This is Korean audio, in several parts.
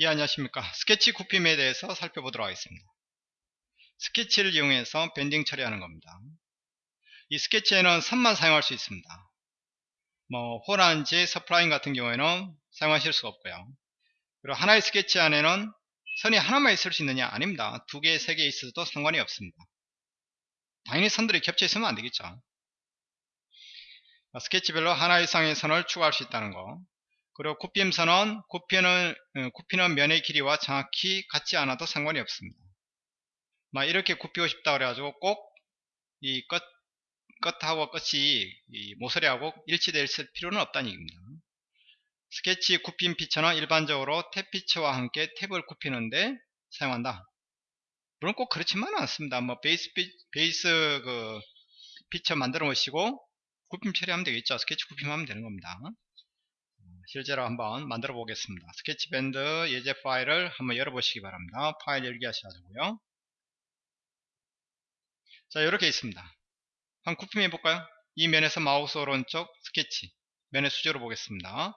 예 안녕하십니까. 스케치 굽힘에 대해서 살펴보도록 하겠습니다. 스케치를 이용해서 bending 처리하는 겁니다. 이 스케치에는 선만 사용할 수 있습니다. 뭐 호라든지 spline 같은 경우에는 사용하실 수가 없고요. 그리고 하나의 스케치 안에는 선이 하나만 있을 수 있느냐? 아닙니다. 두 개, 세 개 있어도 상관이 없습니다. 당연히 선들이 겹쳐 있으면 안 되겠죠. 스케치별로 하나 이상의 선을 추가할 수 있다는 거 그리고 굽힘선은 굽히는, 어, 굽히는 면의 길이와 정확히 같지 않아도 상관이 없습니다. 막 이렇게 굽히고 싶다 그래가지고 꼭 이 끝, 끝하고 끝이 이 모서리하고 일치될 필요는 없다는 얘기입니다. 스케치 굽힘 피처는 일반적으로 탭 피처와 함께 탭을 굽히는데 사용한다. 물론 꼭 그렇지만은 않습니다. 뭐 베이스 피, 베이스 그 피처 만들어 놓으시고 굽힘 처리하면 되겠죠. 스케치 굽힘하면 되는 겁니다. 실제로 한번 만들어 보겠습니다. sketch bend 예제 파일을 한번 열어보시기 바랍니다. 파일 열기 하셔가지고요. 자 이렇게 있습니다. 한 쿠핑 해 볼까요? 이 면에서 마우스 오른쪽 스케치 면에 수직으로 보겠습니다.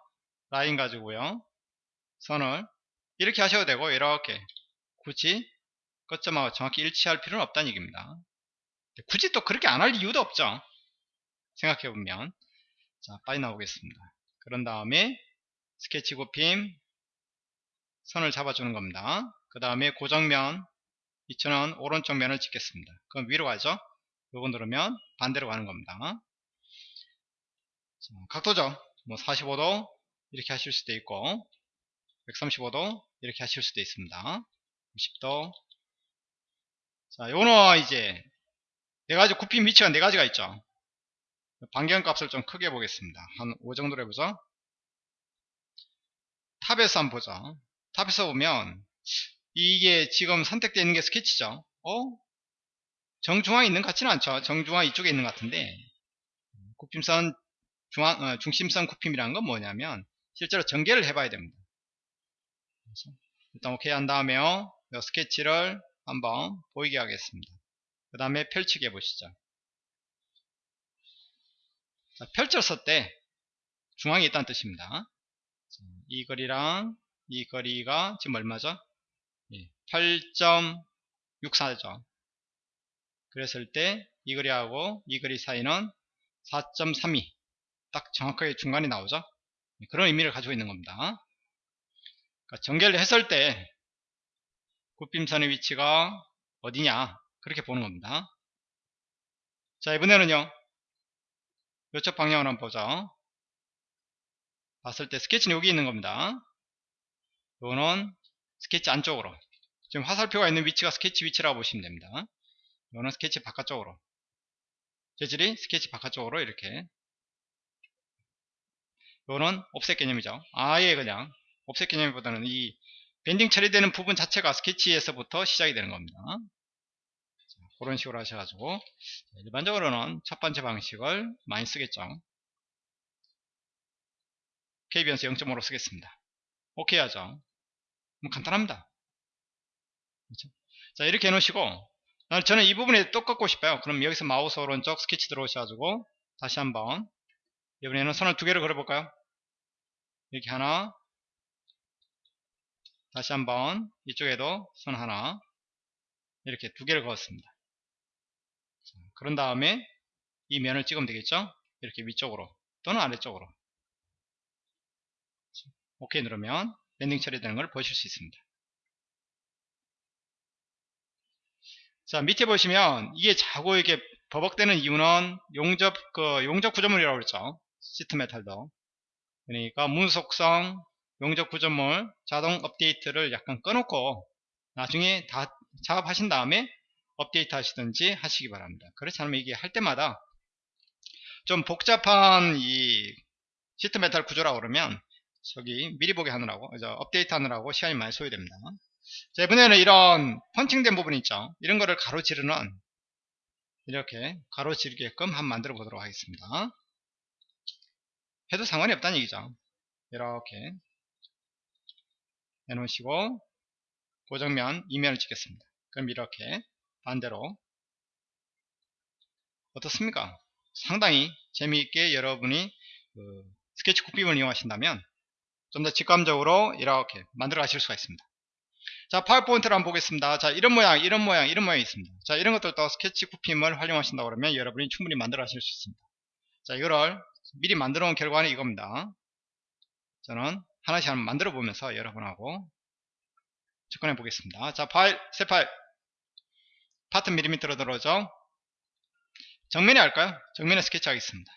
라인 가지고요. 선을 이렇게 하셔도 되고 이렇게 굳이 끝점하고 정확히 일치할 필요는 없다는 얘기입니다. 굳이 또 그렇게 안 할 이유도 없죠. 생각해보면 자 빨리 나오겠습니다. 그런 다음에 스케치 굽힘 선을 잡아주는 겁니다. 그 다음에 고정면 이처는 오른쪽 면을 찍겠습니다. 그럼 위로 가죠. 요거 누르면 반대로 가는 겁니다. 자, 각도죠. 뭐 45도 이렇게 하실 수도 있고 135도 이렇게 하실 수도 있습니다. 90도 자 요는 이제 네 가지 굽힘 위치가 네 가지가 있죠. 반경 값을 좀 크게 보겠습니다. 한 5 정도로 해보죠. top에서 한번 보죠. top에서 보면 이게 지금 선택되어 있는 게 스케치죠. 어? 정중앙에 있는 것 같지는 않죠. 정중앙 이쪽에 있는 것 같은데 굽힘선 중앙, 어, 중심선 굽힘이라는 건 뭐냐면 실제로 전개를 해봐야 됩니다. 일단 오케이 한 다음에요. 스케치를 한번 보이게 하겠습니다. 그 다음에 펼치게 해보시죠. 자, 펼쳤을 때 중앙에 있다는 뜻입니다. 이 거리랑 이 거리가 지금 얼마죠? 8.64죠. 예, 그랬을 때 이 거리하고 이 거리 사이는 4.32. 딱 정확하게 중간이 나오죠. 예, 그런 의미를 가지고 있는 겁니다. 그러니까 전개를 했을 때 굽힘선의 위치가 어디냐 그렇게 보는 겁니다. 자 이번에는요 이쪽 방향으로 한번 보죠. 봤을 때 스케치는 여기 있는 겁니다. 이거는 스케치 안쪽으로. 지금 화살표가 있는 위치가 스케치 위치라고 보시면 됩니다. 이거는 스케치 바깥쪽으로. 재질이 스케치 바깥쪽으로 이렇게. 이거는 옵셋 개념이죠. 아예 그냥 옵셋 개념보다는 이 밴딩 처리되는 부분 자체가 스케치에서부터 시작이 되는 겁니다. 그런 식으로 하셔가지고 일반적으로는 첫 번째 방식을 많이 쓰겠죠 KBNS 0.5로 쓰겠습니다. 오케이 하죠. 뭐 간단합니다. 그렇죠? 자 이렇게 해놓으시고 저는 이 부분에 또 꺾고 싶어요. 그럼 여기서 마우스 오른쪽 스케치 들어오셔가지고 다시 한번 이번에는 선을 두 개를 그려볼까요? 이렇게 하나. 다시 한번 이쪽에도 선 하나. 이렇게 두 개를 그었습니다. 그런 다음에 이 면을 찍으면 되겠죠? 이렇게 위쪽으로 또는 아래쪽으로 오케이 누르면 bending 처리되는 걸 보실 수 있습니다. 자 밑에 보시면 이게 자꾸 이렇게 버벅대는 이유는 용접 그 용접 구조물이라고 그랬죠. sheet metal도. 그러니까 문서 속성 용접 구조물 자동 업데이트를 약간 꺼놓고 나중에 다 작업하신 다음에 업데이트 하시든지 하시기 바랍니다. 그렇지 않으면 이게 할 때마다 좀 복잡한 이 sheet metal 구조라고 그러면 저기 미리 보게 하느라고 업데이트 하느라고 시간이 많이 소요됩니다. 자, 이번에는 이런 펀칭된 부분 있죠. 이런 거를 가로지르는 이렇게 가로지르게끔 한번 만들어 보도록 하겠습니다. 해도 상관이 없다는 얘기죠. 이렇게 해놓으시고 고정면 이면을 찍겠습니다. 그럼 이렇게 반대로 어떻습니까? 상당히 재미있게 여러분이 그 스케치 굽빔을 이용하신다면 좀 더 직감적으로 이렇게 만들어 가실 수가 있습니다. 자, 파워포인트를 한번 보겠습니다. 자, 이런 모양, 이런 모양, 이런 모양이 있습니다. 자, 이런 것들도 스케치 구핌을 활용하신다 그러면 여러분이 충분히 만들어 가실 수 있습니다. 자, 이거를 미리 만들어 놓은 결과는 이겁니다. 저는 하나씩 한번 만들어 보면서 여러분하고 접근해 보겠습니다. 자, 파일, 새 파일. 파트 밀리미터로 들어오죠. 정면에 할까요? 정면에 스케치 하겠습니다.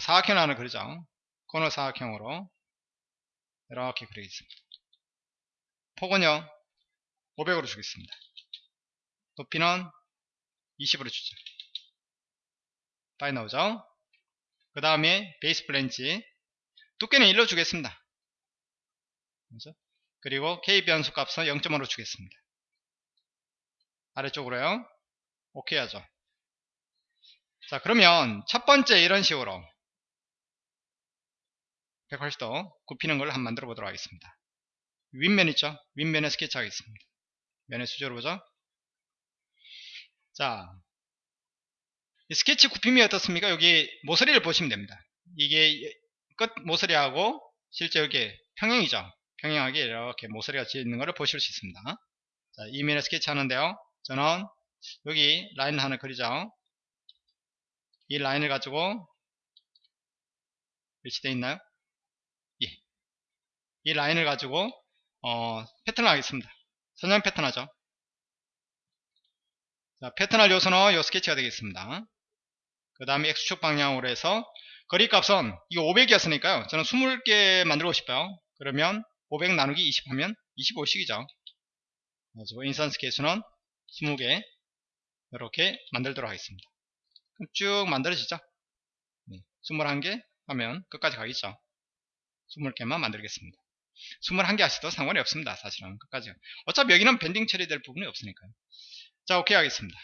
사각형 하나 그리죠. 코너 사각형으로 이렇게 그리겠습니다. 폭은요 500으로 주겠습니다. 높이는 20으로 주죠. 빠져 나오죠? 그 다음에 베이스 플랜지 두께는 1로 주겠습니다. 그리고 K 변수 값은 0.5로 주겠습니다. 아래쪽으로요. 오케이 하죠. 자 그러면 첫 번째 이런 식으로 180도 굽히는 걸 한번 만들어 보도록 하겠습니다. 윗면 있죠? 윗면에 스케치 하겠습니다. 면의 수저로 보죠? 자, 스케치 굽힘이 어떻습니까? 여기 모서리를 보시면 됩니다. 이게 끝 모서리하고 실제 여기 평행이죠? 평행하게 이렇게 모서리가 지어 있는 것을 보실 수 있습니다. 자, 이 면에 스케치 하는데요. 저는 여기 라인 하나 그리죠? 이 라인을 가지고 위치되어 있나요? 예. 이 라인을 가지고 어, 패턴을 하겠습니다. 선형 패턴 하죠. 자, 패턴할 요소는 요 스케치가 되겠습니다. 그 다음에 X축 방향으로 해서 거리 값은 이거 500이었으니까요. 저는 20개 만들고 싶어요. 그러면 500 나누기 20 하면 25씩이죠. 그래서 인선 스케치는 20개 이렇게 만들도록 하겠습니다. 쭉 만들어지죠. 네, 21개 하면 끝까지 가겠죠. 20개만 만들겠습니다. 21개 하셔도 상관이 없습니다. 사실은 끝까지. 어차피 여기는 밴딩 처리될 부분이 없으니까요. 자, 오케이 하겠습니다.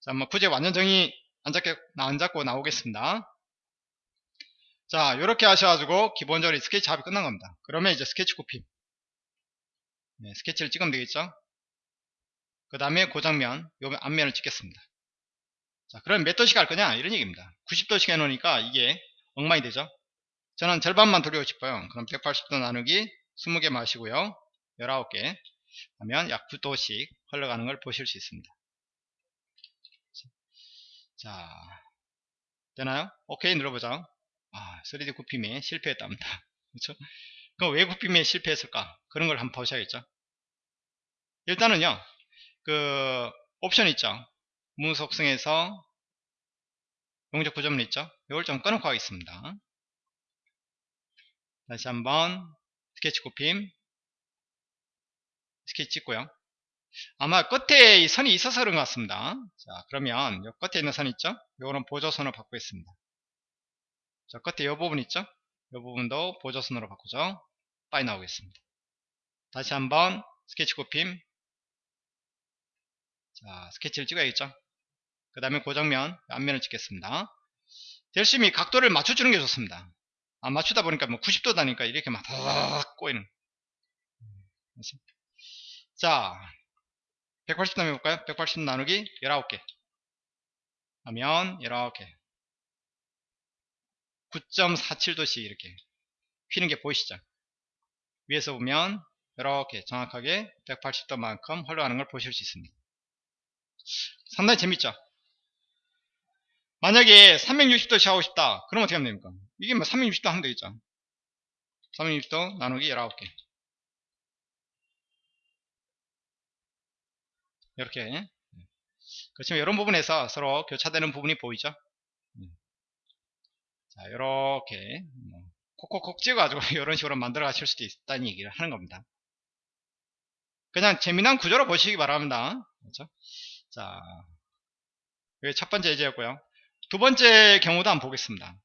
자, 뭐 굳이 완전 정의 안 잡게, 안 잡고 나오겠습니다. 자, 이렇게 하셔가지고 기본적으로 스케치 작업이 끝난 겁니다. 그러면 이제 스케치 굽힘. 네, 스케치를 찍으면 되겠죠? 그 다음에 고장면, 요 앞면을 찍겠습니다. 자, 그럼 몇 도씩 할 거냐? 이런 얘기입니다. 90도씩 해놓으니까 이게 엉망이 되죠? 저는 절반만 돌리고 싶어요. 그럼 180도 나누기 20개 마시고요. 19개 하면 약 9도씩 흘러가는 걸 보실 수 있습니다. 자, 되나요? 오케이 눌러보죠. 아, 3D 굽힘에 실패했답니다. 그렇죠? 그럼 왜 굽힘에 실패했을까? 그런 걸 한번 보셔야겠죠. 일단은요, 그 옵션 있죠. 문 속성에서 용적 구조물 있죠. 이걸 좀 꺼놓고 하겠습니다. 다시 한번 스케치 굽힘 스케치 찍고요. 아마 끝에 이 선이 있어서 그런 것 같습니다. 자, 그러면 이 끝에 있는 선 있죠? 요거는 보조선으로 바꾸겠습니다. 자, 끝에 이 부분 있죠? 이 부분도 보조선으로 바꾸죠. 빠져 나오겠습니다. 다시 한번 스케치 굽힘 자, 스케치를 찍어야겠죠? 그 다음에 고정면 앞면을 찍겠습니다. 열심히 각도를 맞춰주는 게 좋습니다. 안 맞추다 보니까 뭐 90도다니까 이렇게 막 다닥 꼬이는. 자, 180도 해볼까요? 180 나누기 19개. 하면 이렇게 9.47도씩 이렇게 휘는 게 보이시죠? 위에서 보면 이렇게 정확하게 180도만큼 흘러가는 걸 보실 수 있습니다. 상당히 재밌죠? 만약에 360도씩 하고 싶다. 그럼 어떻게 하면 됩니까? 이게 뭐 360도 하면 되겠죠. 360도 나누기 19개. 이렇게. 그렇지만 이런 부분에서 서로 교차되는 부분이 보이죠? 자, 이렇게 뭐 콕콕콕 찍어가지고 이런 식으로 만들어 가실 수도 있다는 얘기를 하는 겁니다. 그냥 재미난 구조로 보시기 바랍니다. 그렇죠? 자, 여기 첫 번째 예제였고요. 두 번째 경우도 한번 보겠습니다.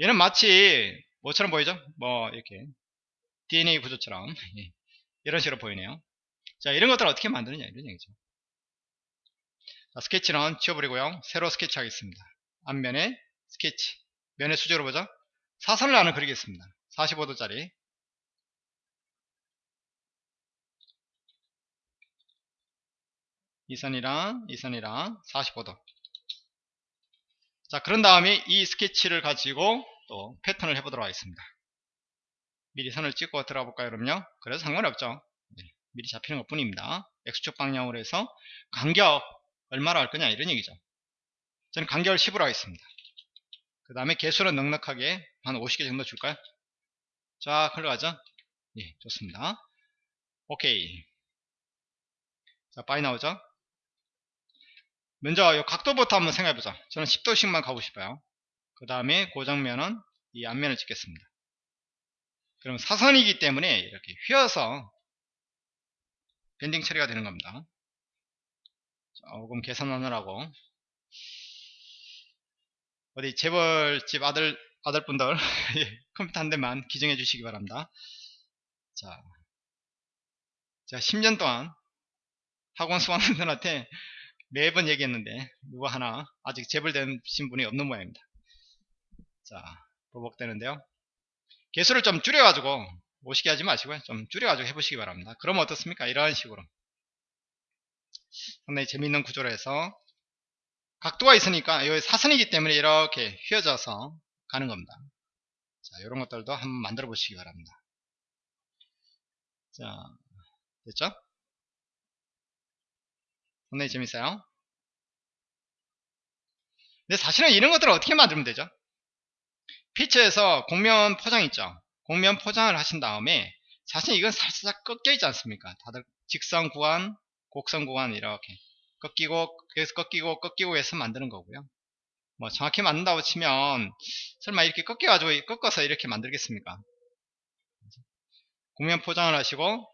얘는 마치 뭐처럼 보이죠? 뭐 이렇게 DNA 구조처럼 예, 이런 식으로 보이네요. 자 이런 것들을 어떻게 만드느냐 이런 얘기죠. 자, 스케치는 지워버리고요. 새로 스케치 하겠습니다. 앞면에 스케치 면의 수저로 보죠. 사선을 하나 그리겠습니다. 45도짜리 이 선이랑 이 선이랑 45도 자 그런 다음에 이 스케치를 가지고 또 패턴을 해보도록 하겠습니다. 미리 선을 찍고 들어가 볼까요 그럼요? 그래서 상관없죠. 네, 미리 잡히는 것 뿐입니다. X축 방향으로 해서 간격 얼마로 할 거냐 이런 얘기죠. 저는 간격을 10으로 하겠습니다. 그 다음에 개수는 넉넉하게 한 50개 정도 줄까요? 자 흘러가죠. 예 좋습니다. 오케이. 자 빠이 나오죠 먼저 이 각도부터 한번 생각해보자. 저는 10도씩만 가고 싶어요. 그 다음에 고정면은 이 앞면을 찍겠습니다. 그럼 사선이기 때문에 이렇게 휘어서 밴딩 처리가 되는 겁니다. 조금 계산하느라고. 어디 재벌집 아들 아들분들 예, 컴퓨터 한 대만 기증해 주시기 바랍니다. 자 제가 10년 동안 학원 수강생들한테 매번 얘기했는데 누구 하나 아직 재벌되신 분이 없는 모양입니다. 자 보복되는데요. 개수를 좀 줄여가지고 오시게 하지 마시고요. 좀 줄여가지고 해보시기 바랍니다. 그러면 어떻습니까? 이런 식으로. 상당히 재미있는 구조로 해서 각도가 있으니까 여기 사선이기 때문에 이렇게 휘어져서 가는 겁니다. 자 이런 것들도 한번 만들어 보시기 바랍니다. 자 됐죠 상당히 재밌어요. 근데 사실은 이런 것들을 어떻게 만들면 되죠? 피처에서 공면 포장 있죠? 공면 포장을 하신 다음에 사실 이건 살짝 꺾여 있지 않습니까? 다들 직선 구간 곡선 구간 이렇게 꺾이고 계속 꺾이고 꺾이고 해서 만드는 거고요. 뭐 정확히 만든다고 치면 설마 이렇게 꺾여 가지고 꺾어서 이렇게 만들겠습니까? 공면 포장을 하시고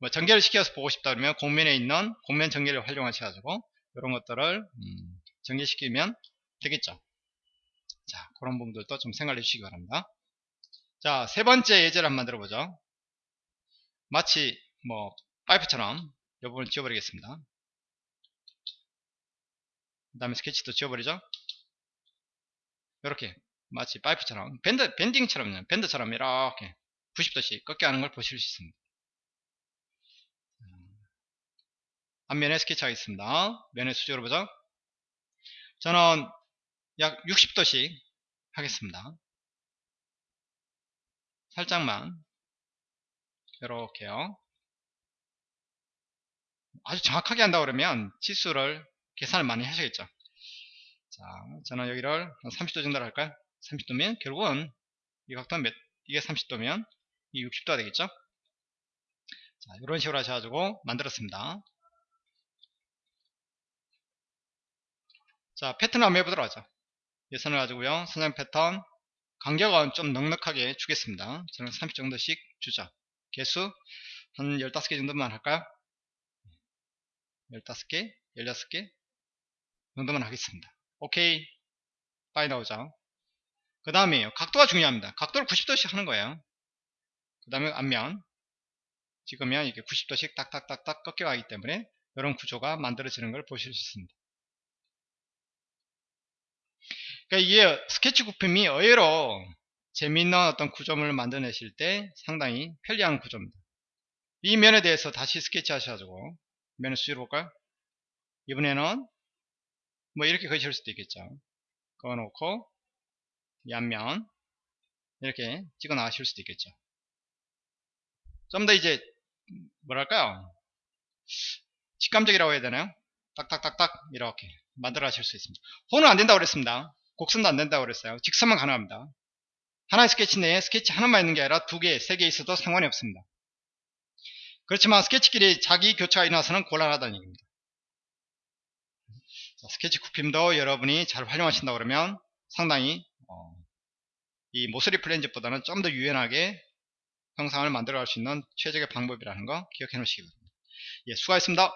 뭐 전개를 시켜서 보고 싶다 그러면 공면에 있는 공면 전개를 활용하셔가지고 이런 것들을 음, 전개시키면 되겠죠 자, 그런 부분들도 좀 생각해 주시기 바랍니다. 자, 세 번째 예제를 한번 만들어 보죠. 마치 뭐 파이프처럼 이 부분을 지워버리겠습니다. 그 다음에 스케치도 지워버리죠. 이렇게 마치 파이프처럼 밴드, 밴딩처럼 밴드처럼 이렇게 90도씩 꺾여 하는 걸 보실 수 있습니다. 앞면에 스케치 하겠습니다. 면의 수직으로 보죠. 저는 약 60도씩 하겠습니다. 살짝만 이렇게요. 아주 정확하게 한다 그러면 치수를 계산을 많이 하셔야겠죠. 자, 저는 여기를 30도 정도로 할까요? 30도면 결국은 이 각도는 몇, 이게 30도면 이 60도가 되겠죠? 자, 이런 식으로 하셔가지고 만들었습니다. 자, 패턴을 한번 해보도록 하죠. 예선을 가지고요. 선형 패턴 간격은 좀 넉넉하게 주겠습니다. 저는 30 정도씩 주죠. 개수 한 15개 정도만 할까요? 15개, 16개 정도만 하겠습니다. 오케이. 빠이 나오죠. 그 다음에 각도가 중요합니다. 각도를 90도씩 하는 거예요. 그 다음에 앞면 지금면 이게 90도씩 딱딱딱딱 꺾여 가기 때문에 이런 구조가 만들어지는 걸 보실 수 있습니다. 그러니까 이게 스케치 구품이 의외로 재미있는 어떤 구조물을 만들어내실 때 상당히 편리한 구조입니다. 이 면에 대해서 다시 스케치 하셔가지고 면을 수위로 볼까요? 이번에는 뭐 이렇게 그리실 수도 있겠죠. 그어놓고 이 앞면 이렇게 찍어 나가실 수도 있겠죠. 좀 더 이제 뭐랄까요? 직감적이라고 해야 되나요? 딱딱딱딱 이렇게 만들어 하실 수 있습니다. 호는 안 된다고 그랬습니다. 곡선도 안 된다고 그랬어요. 직선만 가능합니다. 하나의 스케치 내에 스케치 하나만 있는 게 아니라 두 개, 세 개 있어도 상관이 없습니다. 그렇지만 스케치끼리 자기 교차가 일어나서는 곤란하다는 얘기입니다. 스케치 쿠핌도 여러분이 잘 활용하신다 그러면 상당히 어, 이 모서리 플랜즈보다는 좀 더 유연하게 형상을 만들어 갈 수 있는 최적의 방법이라는 거 기억해 놓으시기 바랍니다. 예, 수고하셨습니다.